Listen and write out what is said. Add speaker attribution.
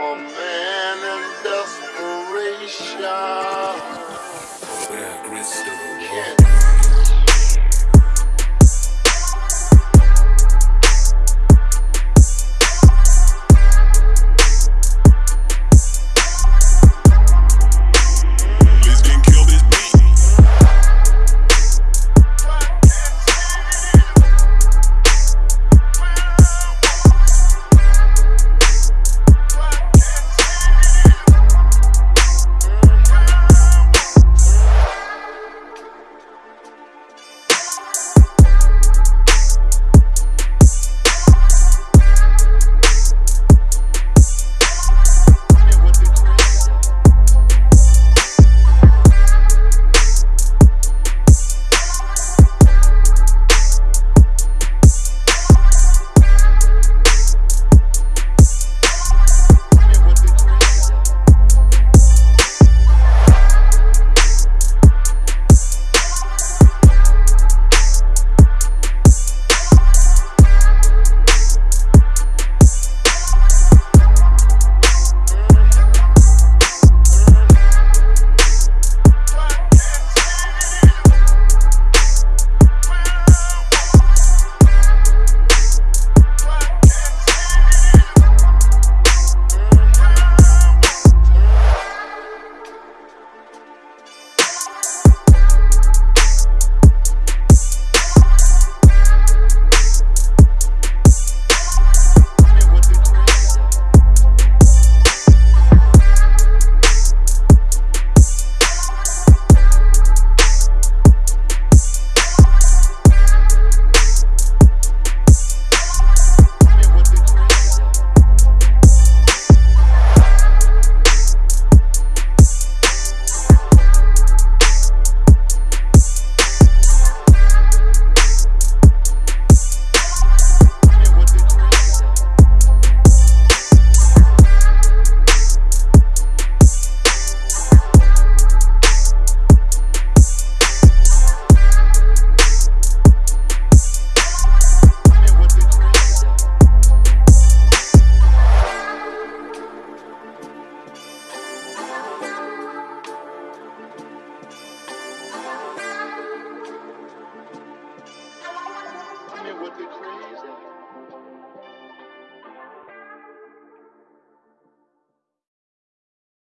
Speaker 1: a man in desperation.
Speaker 2: Where the
Speaker 1: trees.